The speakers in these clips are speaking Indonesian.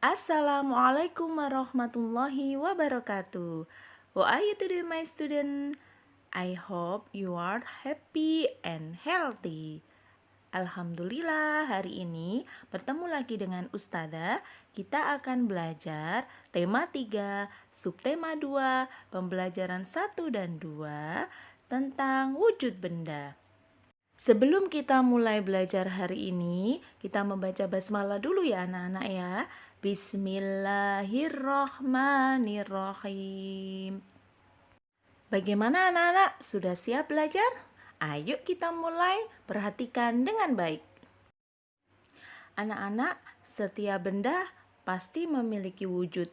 Assalamualaikum warahmatullahi wabarakatuh. How are you today my student? I hope you are happy and healthy. Alhamdulillah hari ini bertemu lagi dengan Ustazah Kita akan belajar tema 3, subtema 2, pembelajaran 1 dan 2 tentang wujud benda Sebelum kita mulai belajar hari ini, kita membaca basmalah dulu ya anak-anak ya. Bismillahirrohmanirrohim. Bagaimana anak-anak? Sudah siap belajar? Ayo kita mulai perhatikan dengan baik. Anak-anak, setiap benda pasti memiliki wujud.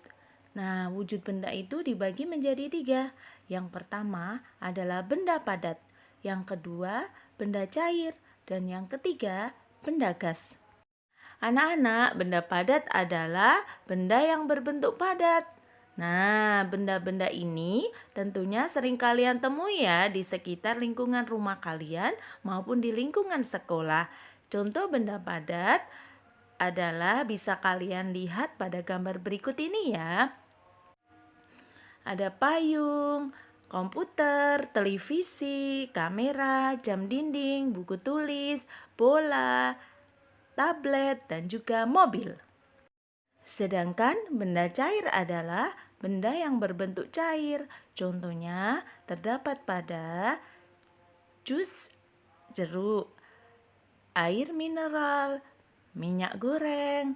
Nah, wujud benda itu dibagi menjadi tiga. Yang pertama adalah benda padat. Yang kedua, benda cair, dan yang ketiga, benda gas. Anak-anak, benda padat adalah benda yang berbentuk padat. Nah, benda-benda ini tentunya sering kalian temui ya di sekitar lingkungan rumah kalian maupun di lingkungan sekolah. Contoh benda padat adalah bisa kalian lihat pada gambar berikut ini ya. Ada payung, komputer, televisi, kamera, jam dinding, buku tulis, bola, tablet, dan juga mobil. Sedangkan benda cair adalah benda yang berbentuk cair. Contohnya terdapat pada jus jeruk, air mineral, minyak goreng,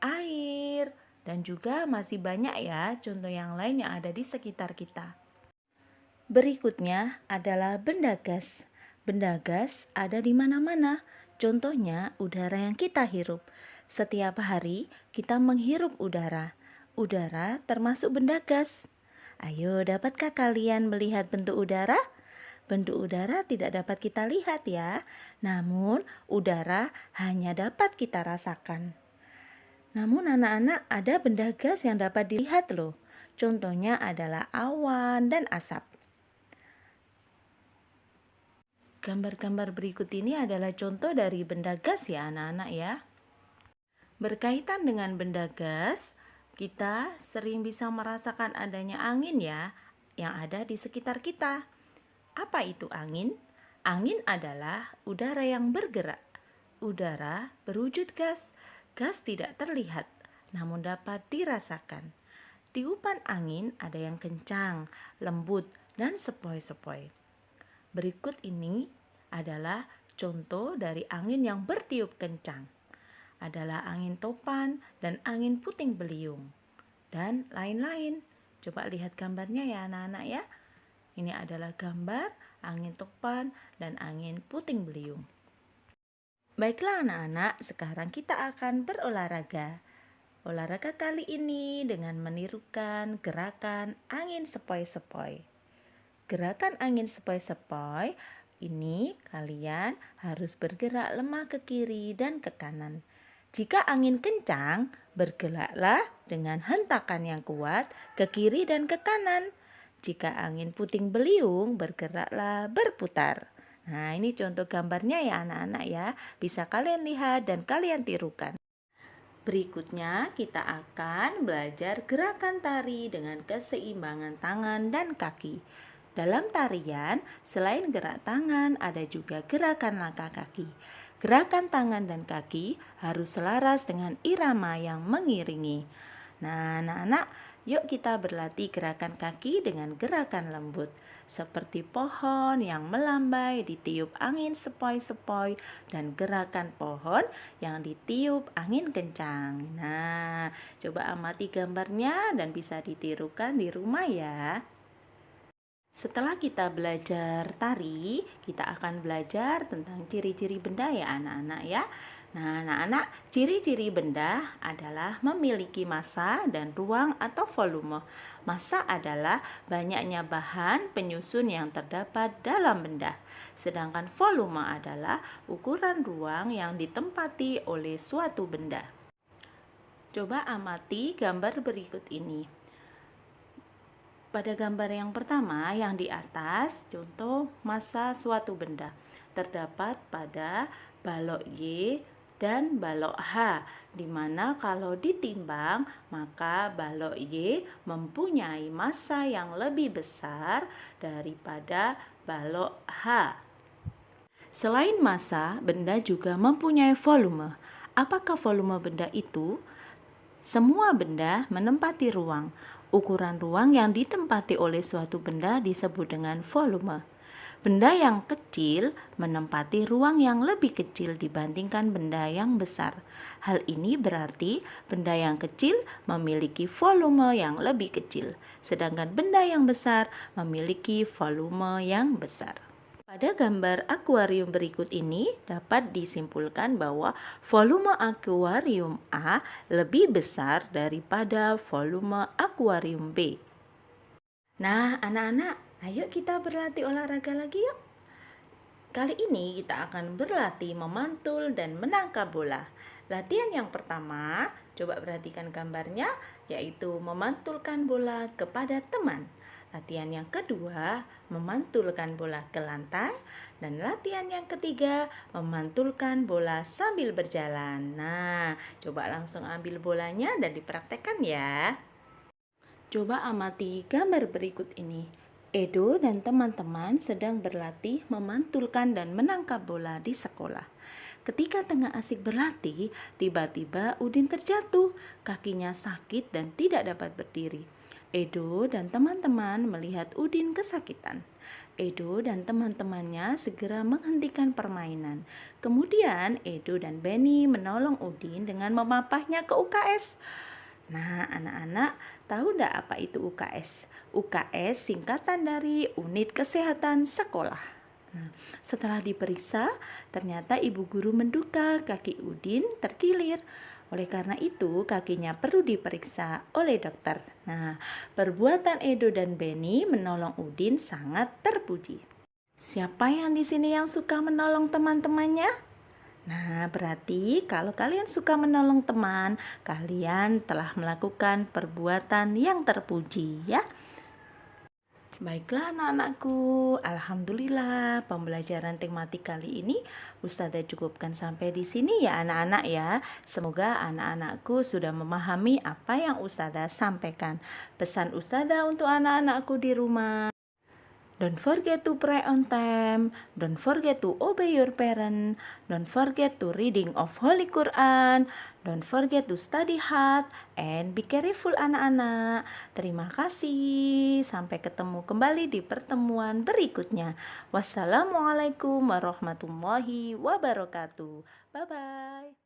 air, dan juga masih banyak ya contoh yang lain yang ada di sekitar kita. Berikutnya adalah benda gas. Benda gas ada di mana-mana. Contohnya udara yang kita hirup. Setiap hari kita menghirup udara. Udara termasuk benda gas. Ayo, dapatkah kalian melihat bentuk udara? Bentuk udara tidak dapat kita lihat ya. Namun, udara hanya dapat kita rasakan. Namun anak-anak ada benda gas yang dapat dilihat loh. Contohnya adalah awan dan asap. Gambar-gambar berikut ini adalah contoh dari benda gas ya anak-anak ya. Berkaitan dengan benda gas, kita sering bisa merasakan adanya angin ya yang ada di sekitar kita. Apa itu angin? Angin adalah udara yang bergerak. Udara berwujud gas. Gas tidak terlihat, namun dapat dirasakan. Tiupan angin ada yang kencang, lembut, dan sepoi-sepoi. Berikut ini adalah contoh dari angin yang bertiup kencang. Adalah angin topan dan angin puting beliung. Dan lain-lain. Coba lihat gambarnya ya anak-anak ya. Ini adalah gambar angin topan dan angin puting beliung. Baiklah anak-anak, sekarang kita akan berolahraga. Olahraga kali ini dengan menirukan gerakan angin sepoi-sepoi. Gerakan angin sepoi-sepoi ini kalian harus bergerak lemah ke kiri dan ke kanan. Jika angin kencang, bergeraklah dengan hentakan yang kuat ke kiri dan ke kanan. Jika angin puting beliung, bergeraklah berputar. Nah, ini contoh gambarnya ya anak-anak ya. Bisa kalian lihat dan kalian tirukan. Berikutnya kita akan belajar gerakan tari dengan keseimbangan tangan dan kaki. Dalam tarian, selain gerak tangan, ada juga gerakan langkah kaki. Gerakan tangan dan kaki harus selaras dengan irama yang mengiringi. Nah, anak-anak, yuk kita berlatih gerakan kaki dengan gerakan lembut. Seperti pohon yang melambai ditiup angin sepoi-sepoi dan gerakan pohon yang ditiup angin kencang. Nah, coba amati gambarnya dan bisa ditirukan di rumah ya. Setelah kita belajar tari, kita akan belajar tentang ciri-ciri benda ya anak-anak ya. Nah, anak-anak, ciri-ciri benda adalah memiliki massa dan ruang atau volume. Massa adalah banyaknya bahan penyusun yang terdapat dalam benda. Sedangkan volume adalah ukuran ruang yang ditempati oleh suatu benda. Coba amati gambar berikut ini. Pada gambar yang pertama yang di atas, contoh masa suatu benda terdapat pada balok Y dan balok H, di mana kalau ditimbang maka balok Y mempunyai massa yang lebih besar daripada balok H. Selain massa, benda juga mempunyai volume. Apakah volume benda itu? Semua benda menempati ruang. Ukuran ruang yang ditempati oleh suatu benda disebut dengan volume. Benda yang kecil menempati ruang yang lebih kecil dibandingkan benda yang besar. Hal ini berarti benda yang kecil memiliki volume yang lebih kecil, sedangkan benda yang besar memiliki volume yang besar. Pada gambar akuarium berikut ini dapat disimpulkan bahwa volume akuarium A lebih besar daripada volume akuarium B. Nah, anak-anak, Ayo kita berlatih olahraga lagi yuk. Kali ini kita akan berlatih memantul dan menangkap bola. Latihan yang pertama, coba perhatikan gambarnya, yaitu memantulkan bola kepada teman. Latihan yang kedua, memantulkan bola ke lantai. Dan latihan yang ketiga, memantulkan bola sambil berjalan. Nah, coba langsung ambil bolanya dan dipraktekkan ya. Coba amati gambar berikut ini. Edo dan teman-teman sedang berlatih memantulkan dan menangkap bola di sekolah. Ketika tengah asik berlatih, tiba-tiba Udin terjatuh, kakinya sakit dan tidak dapat berdiri. Edo dan teman-teman melihat Udin kesakitan. Edo dan teman-temannya segera menghentikan permainan. Kemudian Edo dan Benny menolong Udin dengan memapahnya ke UKS. Nah, anak-anak tahu tidak apa itu UKS? UKS singkatan dari Unit Kesehatan Sekolah. Nah, setelah diperiksa, ternyata ibu guru menduga kaki Udin terkilir. Oleh karena itu, kakinya perlu diperiksa oleh dokter. Nah, perbuatan Edo dan Benny menolong Udin sangat terpuji. Siapa yang di sini yang suka menolong teman-temannya? Nah, berarti kalau kalian suka menolong teman, kalian telah melakukan perbuatan yang terpuji, ya. Baiklah anak-anakku, Alhamdulillah pembelajaran tematik kali ini Ustazah cukupkan sampai di sini ya anak-anak ya. Semoga anak-anakku sudah memahami apa yang Ustazah sampaikan. Pesan Ustazah untuk anak-anakku di rumah Don't forget to pray on time. Don't forget to obey your parent. Don't forget to reading of Holy Quran. Don't forget to study hard and be careful anak-anak. Terima kasih. Sampai ketemu kembali di pertemuan berikutnya. Wassalamualaikum warahmatullahi wabarakatuh. Bye bye.